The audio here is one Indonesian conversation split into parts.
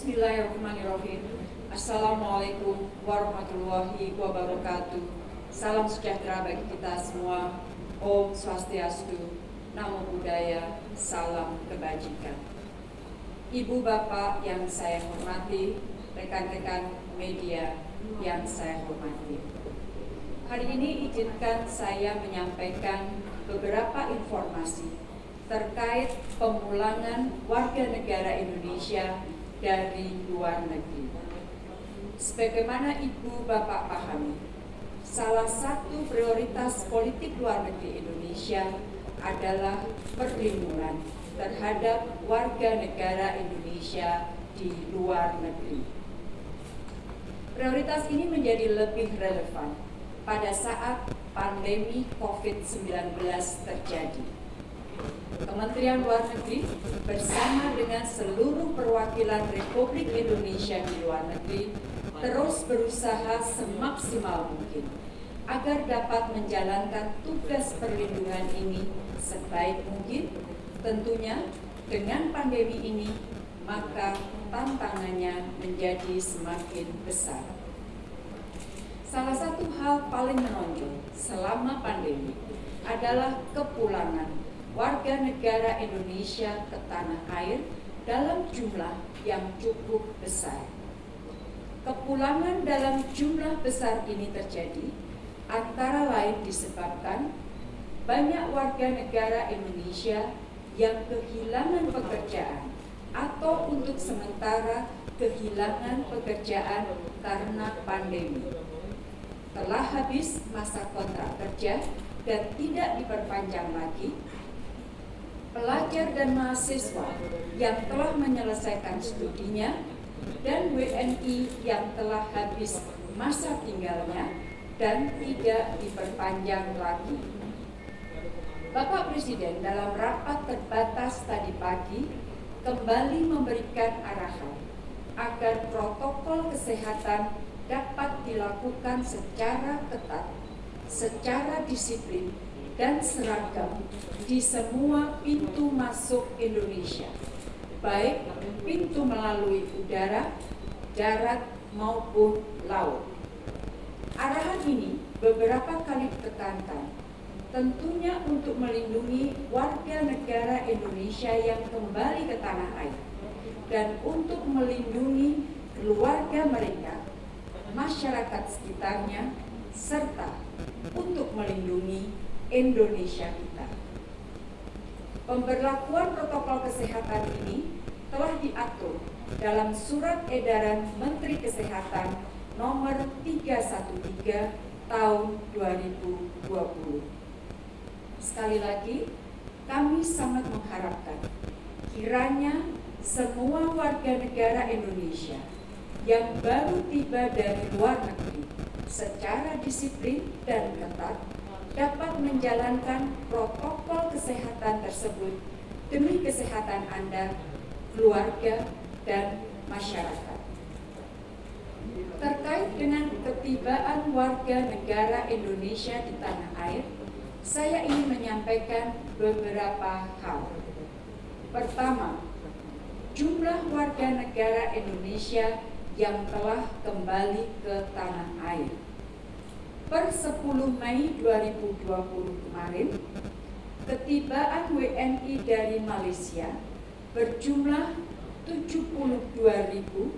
Bismillahirrahmanirrahim. Assalamualaikum warahmatullahi wabarakatuh. Salam sejahtera bagi kita semua. Om Swastiastu, Namo Buddhaya, Salam Kebajikan. Ibu Bapak yang saya hormati, rekan-rekan media yang saya hormati. Hari ini izinkan saya menyampaikan beberapa informasi terkait pemulangan warga negara Indonesia dari luar negeri. Sebagaimana Ibu Bapak pahami, salah satu prioritas politik luar negeri Indonesia adalah perlindungan terhadap warga negara Indonesia di luar negeri. Prioritas ini menjadi lebih relevan pada saat pandemi COVID-19 terjadi Kementerian Luar Negeri bersama dengan seluruh perwakilan Republik Indonesia di luar negeri terus berusaha semaksimal mungkin agar dapat menjalankan tugas perlindungan ini sebaik mungkin tentunya dengan pandemi ini maka tantangannya menjadi semakin besar. Salah satu hal paling menonjol selama pandemi adalah kepulangan warga negara Indonesia ke tanah air dalam jumlah yang cukup besar. Kepulangan dalam jumlah besar ini terjadi antara lain disebabkan banyak warga negara Indonesia yang kehilangan pekerjaan atau untuk sementara kehilangan pekerjaan karena pandemi. Telah habis masa kontrak kerja dan tidak diperpanjang lagi, pelajar dan mahasiswa yang telah menyelesaikan studinya dan WNI yang telah habis masa tinggalnya dan tidak diperpanjang lagi. Bapak Presiden dalam rapat terbatas tadi pagi kembali memberikan arahan agar protokol kesehatan dapat dilakukan secara ketat, secara disiplin, dan seragam di semua pintu masuk Indonesia, baik pintu melalui udara, darat, maupun laut. Arahan ini beberapa kali ditekankan, tentunya untuk melindungi warga negara Indonesia yang kembali ke tanah air, dan untuk melindungi keluarga mereka, masyarakat sekitarnya, serta untuk melindungi Indonesia kita. Pemberlakuan protokol kesehatan ini telah diatur dalam Surat Edaran Menteri Kesehatan nomor 313 tahun 2020. Sekali lagi, kami sangat mengharapkan kiranya semua warga negara Indonesia yang baru tiba dari luar negeri secara disiplin dan ketat dapat menjalankan protokol kesehatan tersebut demi kesehatan Anda, keluarga, dan masyarakat. Terkait dengan ketibaan warga negara Indonesia di tanah air, saya ingin menyampaikan beberapa hal. Pertama, jumlah warga negara Indonesia yang telah kembali ke tanah air per 10 Mei 2020 kemarin, ketibaan WNI dari Malaysia berjumlah 72.966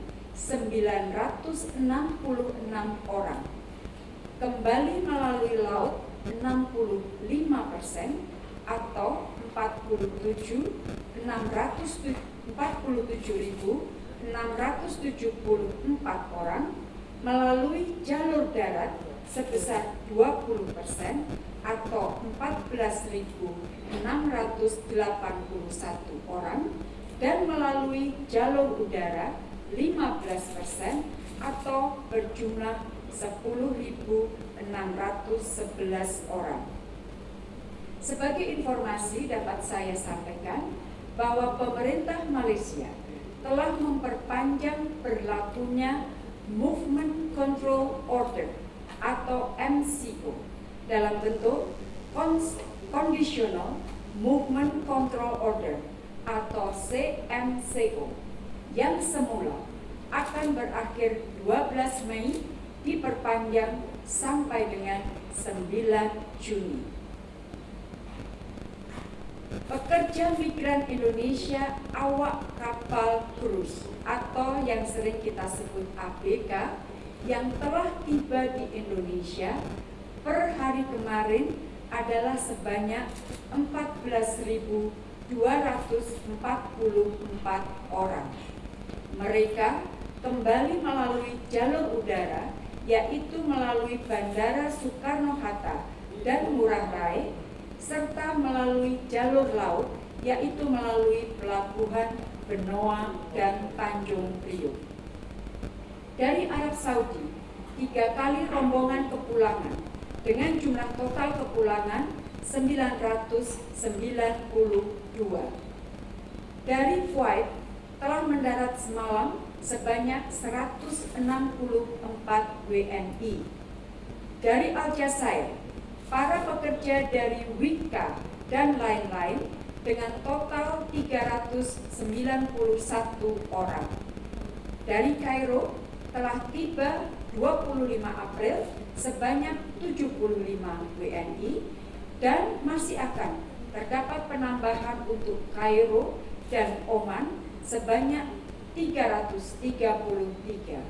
orang. Kembali melalui laut 65 persen atau 47.674 orang melalui jalur darat sebesar 20 persen atau 14.681 orang dan melalui jalur udara 15 persen atau berjumlah 10.611 orang. Sebagai informasi dapat saya sampaikan bahwa pemerintah Malaysia telah memperpanjang berlakunya Movement Control Order atau MCO dalam bentuk Conditional Movement Control Order atau CMCO yang semula akan berakhir 12 Mei diperpanjang sampai dengan 9 Juni. Pekerja migran Indonesia awak kapal krus atau yang sering kita sebut ABK yang telah tiba di Indonesia per hari kemarin adalah sebanyak 14.244 orang. Mereka kembali melalui jalur udara, yaitu melalui Bandara Soekarno-Hatta dan Ngurah Rai, serta melalui jalur laut, yaitu melalui pelabuhan Benoa dan Tanjung Priok. Dari Arab Saudi, tiga kali rombongan kepulangan dengan jumlah total kepulangan 992. Dari Kuwait telah mendarat semalam sebanyak 164 WNI. Dari Aljazair, para pekerja dari Wika dan lain-lain dengan total 391 orang. Dari Kairo telah tiba 25 April sebanyak 75 WNI dan masih akan terdapat penambahan untuk Kairo dan Oman sebanyak 333.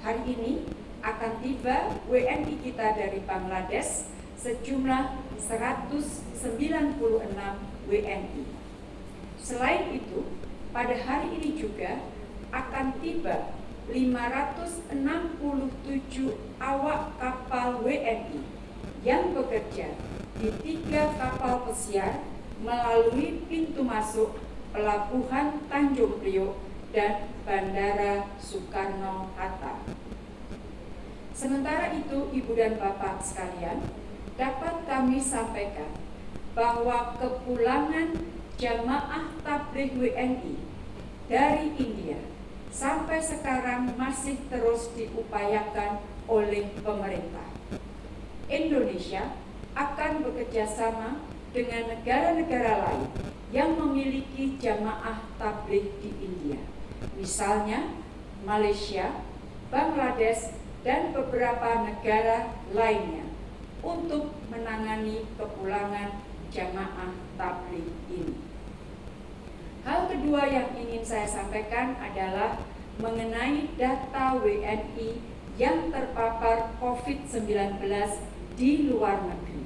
Hari ini akan tiba WNI kita dari Bangladesh sejumlah 196 WNI. Selain itu, pada hari ini juga akan tiba 567 awak kapal WNI yang bekerja di tiga kapal pesiar melalui pintu masuk Pelabuhan Tanjung Priok dan Bandara Soekarno-Hatta. Sementara itu, Ibu dan Bapak sekalian, dapat kami sampaikan bahwa kepulangan jamaah tabligh WNI dari India sampai sekarang masih terus diupayakan oleh pemerintah. Indonesia akan bekerja sama dengan negara-negara lain yang memiliki jamaah tabligh di India misalnya Malaysia, Bangladesh, dan beberapa negara lainnya untuk menangani kepulangan jamaah tabligh ini. Hal kedua yang ingin saya sampaikan adalah mengenai data WNI yang terpapar COVID-19 di luar negeri.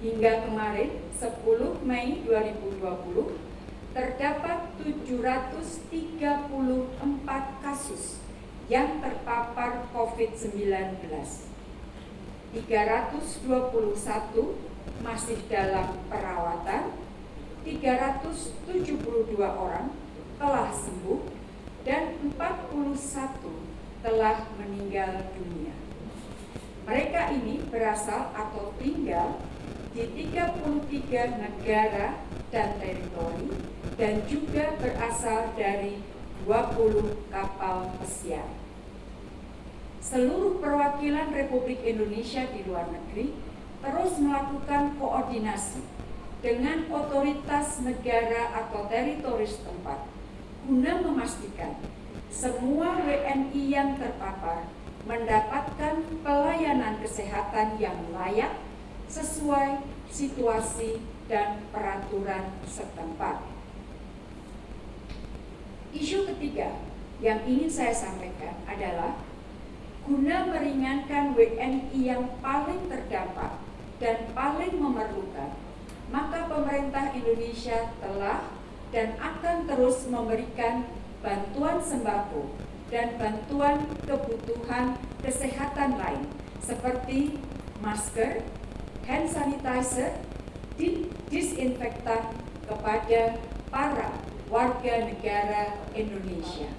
Hingga kemarin 10 Mei 2020 terdapat 734 kasus yang terpapar COVID-19. 321 masih dalam perawatan, 372 orang telah sembuh, dan 41 telah meninggal dunia. Mereka ini berasal atau tinggal di 33 negara dan teritori dan juga berasal dari 20 kapal pesiar. Seluruh perwakilan Republik Indonesia di luar negeri terus melakukan koordinasi dengan otoritas negara atau teritori setempat guna memastikan semua WNI yang terpapar mendapatkan pelayanan kesehatan yang layak sesuai situasi dan peraturan setempat. Isu ketiga yang ingin saya sampaikan adalah guna meringankan WNI yang paling terdampak dan paling memerlukan, maka pemerintah Indonesia telah dan akan terus memberikan bantuan sembako dan bantuan kebutuhan kesehatan lain seperti masker, hand sanitizer, disinfektan kepada para warga negara Indonesia.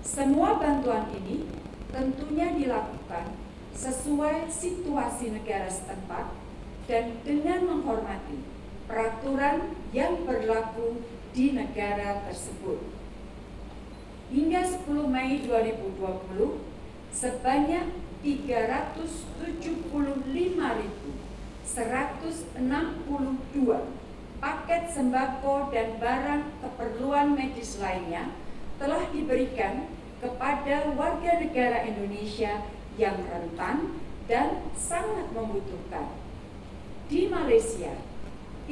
Semua bantuan ini tentunya dilakukan sesuai situasi negara setempat dan dengan menghormati peraturan yang berlaku di negara tersebut. Hingga 10 Mei 2020, sebanyak 375 ribu 162 paket sembako dan barang keperluan medis lainnya telah diberikan kepada warga negara Indonesia yang rentan dan sangat membutuhkan. Di Malaysia,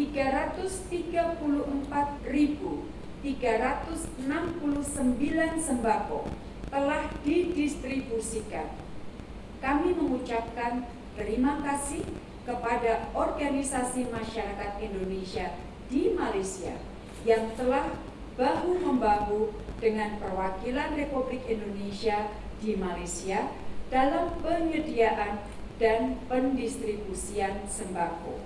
334.369 sembako telah didistribusikan. Kami mengucapkan terima kasih kepada organisasi masyarakat Indonesia di Malaysia yang telah bahu-membahu dengan perwakilan Republik Indonesia di Malaysia dalam penyediaan dan pendistribusian sembako.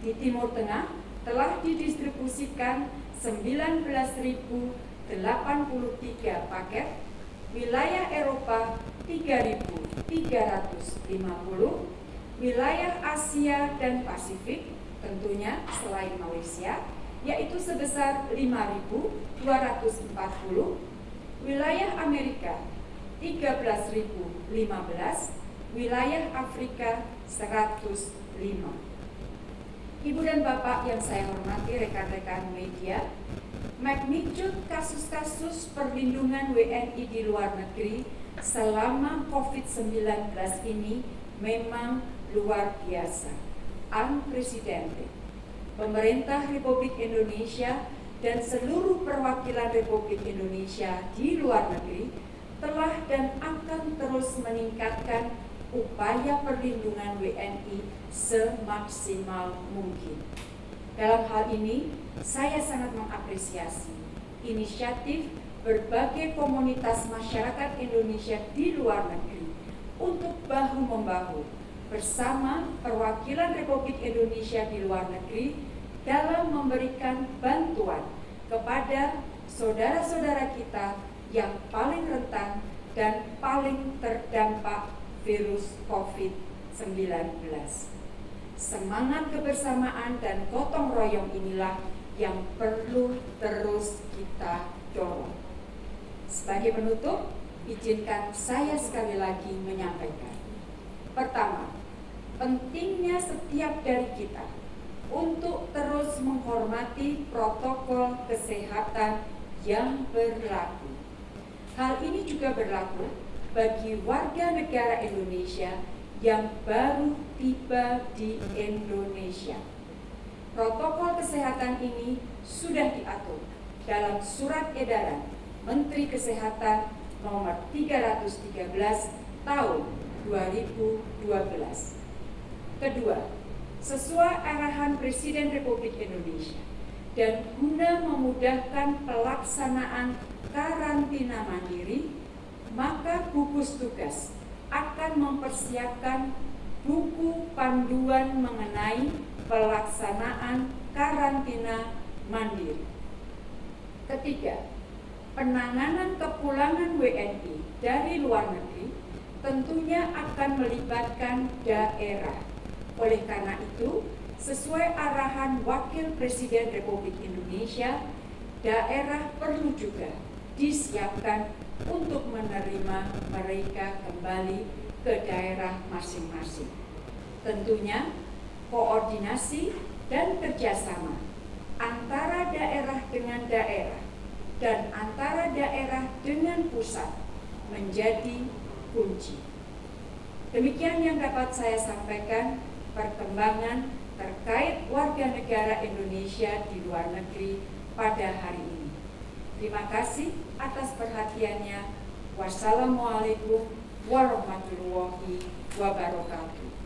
Di Timur Tengah telah didistribusikan 19.083 paket, wilayah Eropa 3.350, wilayah Asia dan Pasifik tentunya selain Malaysia yaitu sebesar 5.240, wilayah Amerika 13.015, wilayah Afrika 105. Ibu dan Bapak yang saya hormati rekan-rekan media, magnitude kasus-kasus perlindungan WNI di luar negeri selama COVID-19 ini memang luar biasa, unprecedented. Pemerintah Republik Indonesia dan seluruh perwakilan Republik Indonesia di luar negeri telah dan akan terus meningkatkan upaya perlindungan WNI semaksimal mungkin. Dalam hal ini, saya sangat mengapresiasi inisiatif berbagai komunitas masyarakat Indonesia di luar negeri untuk bahu-membahu bersama perwakilan Republik Indonesia di luar negeri dalam memberikan bantuan kepada saudara-saudara kita yang paling rentan dan paling terdampak virus COVID-19. Semangat kebersamaan dan gotong royong inilah yang perlu terus kita dorong. Sebagai penutup, izinkan saya sekali lagi menyampaikan. Pertama, pentingnya setiap dari kita untuk terus menghormati protokol kesehatan yang berlaku. Hal ini juga berlaku bagi warga negara Indonesia yang baru tiba di Indonesia. Protokol kesehatan ini sudah diatur dalam surat edaran Menteri Kesehatan nomor 313 tahun 2012. Kedua, sesuai arahan Presiden Republik Indonesia dan guna memudahkan pelaksanaan karantina mandiri maka gugus tugas akan mempersiapkan buku panduan mengenai pelaksanaan karantina mandiri. Ketiga, penanganan kepulangan WNI dari luar negeri tentunya akan melibatkan daerah. Oleh karena itu, sesuai arahan Wakil Presiden Republik Indonesia, daerah perlu juga disiapkan untuk menerima mereka kembali ke daerah masing-masing. Tentunya koordinasi dan kerjasama antara daerah dengan daerah dan antara daerah dengan pusat menjadi kunci. Demikian yang dapat saya sampaikan perkembangan terkait warga negara Indonesia di luar negeri pada hari ini. Terima kasih atas perhatiannya. Wassalamualaikum warahmatullahi wabarakatuh.